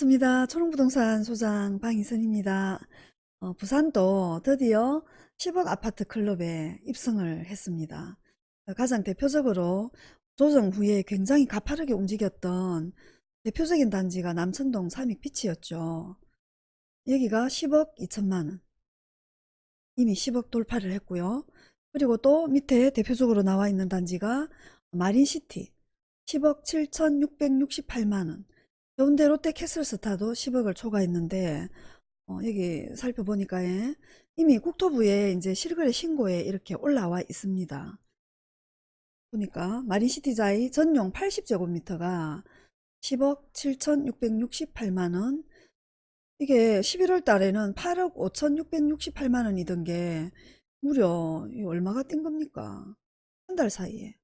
반갑습니다. 초롱부동산 소장 방희선입니다. 어, 부산도 드디어 10억 아파트 클럽에 입성을 했습니다. 어, 가장 대표적으로 조정 후에 굉장히 가파르게 움직였던 대표적인 단지가 남천동 삼익피치였죠. 여기가 10억 2천만원 이미 10억 돌파를 했고요. 그리고 또 밑에 대표적으로 나와 있는 단지가 마린시티 10억 7,668만원 해운대 롯데 캐슬스타도 10억을 초과했는데 어, 여기 살펴보니까 예, 이미 국토부에 이제 실거래 신고에 이렇게 올라와 있습니다. 보니까 마린시티자이 전용 80제곱미터가 10억 7,668만원 이게 11월 달에는 8억 5,668만원이던 게 무려 얼마가 뛴 겁니까? 한 달 사이에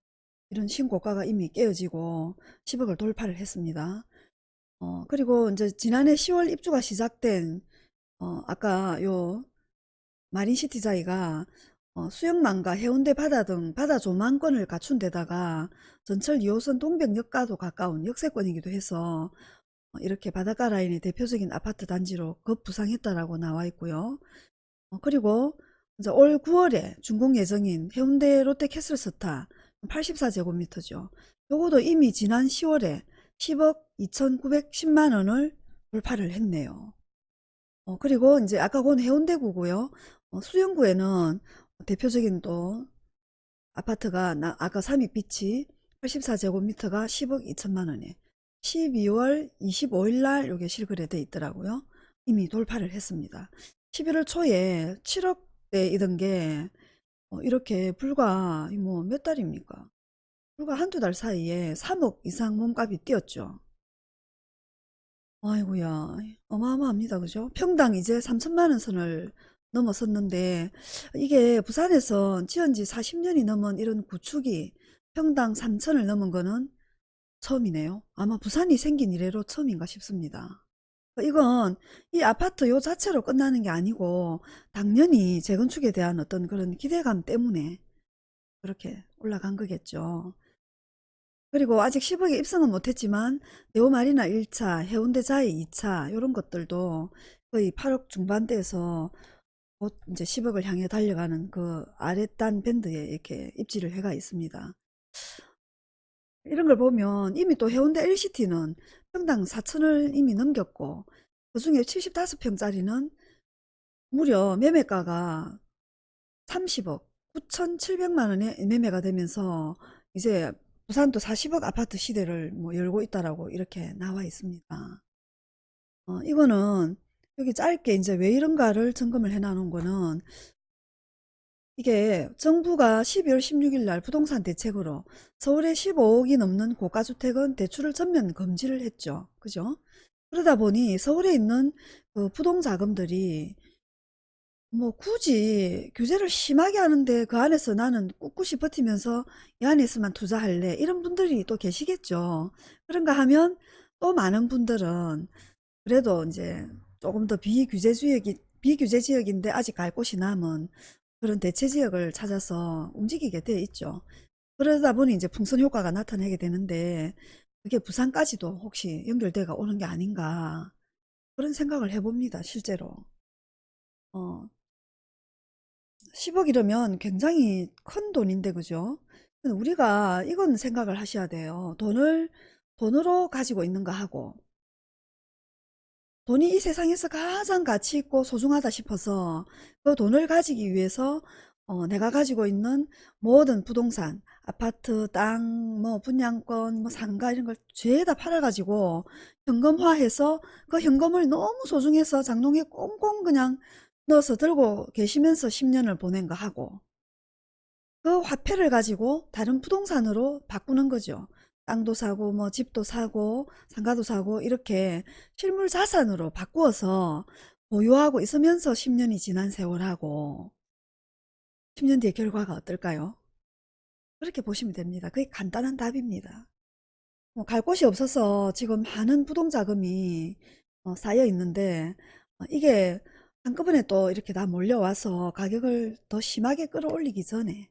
이런 신고가가 이미 깨어지고 10억을 돌파를 했습니다. 어, 그리고 이제 지난해 10월 입주가 시작된, 어, 아까 요 마린시티자이가 어, 수영망과 해운대 바다 등 바다 조망권을 갖춘 데다가 전철 2호선 동백역과도 가까운 역세권이기도 해서 어, 이렇게 바닷가 라인의 대표적인 아파트 단지로 급부상했다라고 나와 있고요. 어, 그리고 이제 올 9월에 준공 예정인 해운대 롯데캐슬스타 84제곱미터죠. 요거도 이미 지난 10월에 10억 2,910만 원을 돌파를 했네요. 어, 그리고 이제 아까 본 해운대구고요. 어, 수영구에는 대표적인 또 아파트가 나, 아까 삼익빛이 84제곱미터가 10억 2천만 원에 12월 25일 날 요게 실거래 돼 있더라고요. 이미 돌파를 했습니다. 11월 초에 7억대이던 게 어, 이렇게 불과 뭐 몇 달입니까? 불과 한두 달 사이에 3억 이상 몸값이 뛰었죠. 아이고야 어마어마합니다. 그죠? 평당 이제 3천만 원 선을 넘어섰는데 이게 부산에서 지은 지 40년이 넘은 이런 구축이 평당 3천을 넘은 거는 처음이네요. 아마 부산이 생긴 이래로 처음인가 싶습니다. 이건 이 아파트 요 자체로 끝나는 게 아니고 당연히 재건축에 대한 어떤 그런 기대감 때문에 그렇게 올라간 거겠죠. 그리고 아직 10억에 입성은 못했지만 네오마리나 1차, 해운대 자이 2차 이런 것들도 거의 8억 중반대에서 곧 이제 10억을 향해 달려가는 그 아랫단 밴드에 이렇게 입지를 해가 있습니다. 이런 걸 보면 이미 또 해운대 LCT는 평당 4천을 이미 넘겼고 그 중에 75평짜리는 무려 매매가가 30억 9,700만 원에 매매가 되면서 이제 부산도 40억 아파트 시대를 뭐 열고 있다라고 이렇게 나와 있습니다. 어, 이거는 여기 짧게 이제 왜 이런가를 점검을 해 놓은 거는 이게 정부가 12월 16일 날 부동산 대책으로 서울에 15억이 넘는 고가주택은 대출을 전면 금지를 했죠. 그죠? 그러다 보니 서울에 있는 그 부동자금들이 뭐 굳이 규제를 심하게 하는데 그 안에서 나는 꿋꿋이 버티면서 이 안에서만 투자할래 이런 분들이 또 계시겠죠. 그런가 하면 또 많은 분들은 그래도 이제 조금 더 비규제 지역이 비규제 지역인데 아직 갈 곳이 남은 그런 대체 지역을 찾아서 움직이게 돼 있죠. 그러다 보니 이제 풍선 효과가 나타나게 되는데 그게 부산까지도 혹시 연결돼가 오는 게 아닌가 그런 생각을 해봅니다. 실제로. 어, 10억 이러면 굉장히 큰 돈인데 그죠? 우리가 이건 생각을 하셔야 돼요. 돈을 돈으로 가지고 있는가 하고 돈이 이 세상에서 가장 가치 있고 소중하다 싶어서 그 돈을 가지기 위해서 어, 내가 가지고 있는 모든 부동산, 아파트, 땅, 뭐 분양권, 뭐 상가 이런 걸 죄다 팔아가지고 현금화해서 그 현금을 너무 소중해서 장롱에 꽁꽁 그냥 넣어서 들고 계시면서 10년을 보낸 거 하고 그 화폐를 가지고 다른 부동산으로 바꾸는 거죠. 땅도 사고 뭐 집도 사고 상가도 사고 이렇게 실물 자산으로 바꾸어서 보유하고 있으면서 10년이 지난 세월하고 10년 뒤의 결과가 어떨까요? 그렇게 보시면 됩니다. 그게 간단한 답입니다. 뭐 갈 곳이 없어서 지금 많은 부동자금이 어, 쌓여 있는데 어, 이게 한꺼번에 또 이렇게 다 몰려와서 가격을 더 심하게 끌어올리기 전에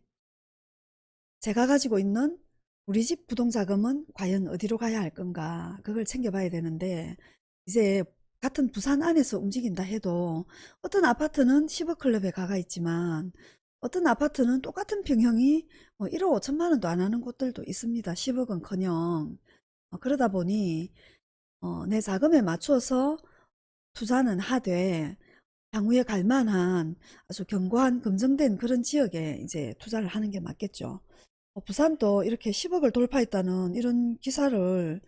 제가 가지고 있는 우리 집 부동자금은 과연 어디로 가야 할 건가 그걸 챙겨봐야 되는데 이제 같은 부산 안에서 움직인다 해도 어떤 아파트는 10억 클럽에 가가 있지만 어떤 아파트는 똑같은 평형이 뭐 1억 5천만 원도 안 하는 곳들도 있습니다. 10억은 커녕. 어, 그러다 보니 어, 내 자금에 맞춰서 투자는 하되 향후에 갈 만한 아주 견고한 검증된 그런 지역에 이제 투자를 하는 게 맞겠죠. 어, 부산도 이렇게 10억을 돌파했다는 이런 기사를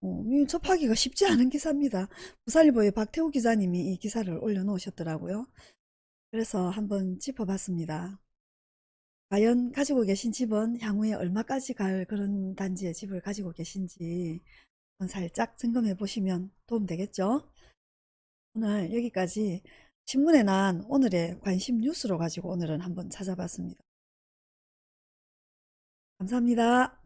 어, 이 접하기가 쉽지 않은 기사입니다. 부산일보의 박태우 기자님이 이 기사를 올려놓으셨더라고요. 그래서 한번 짚어봤습니다. 과연 가지고 계신 집은 향후에 얼마까지 갈 그런 단지의 집을 가지고 계신지 살짝 점검해 보시면 도움 되겠죠? 오늘 여기까지 신문에 난 오늘의 관심 뉴스로 가지고 오늘은 한번 찾아봤습니다. 감사합니다.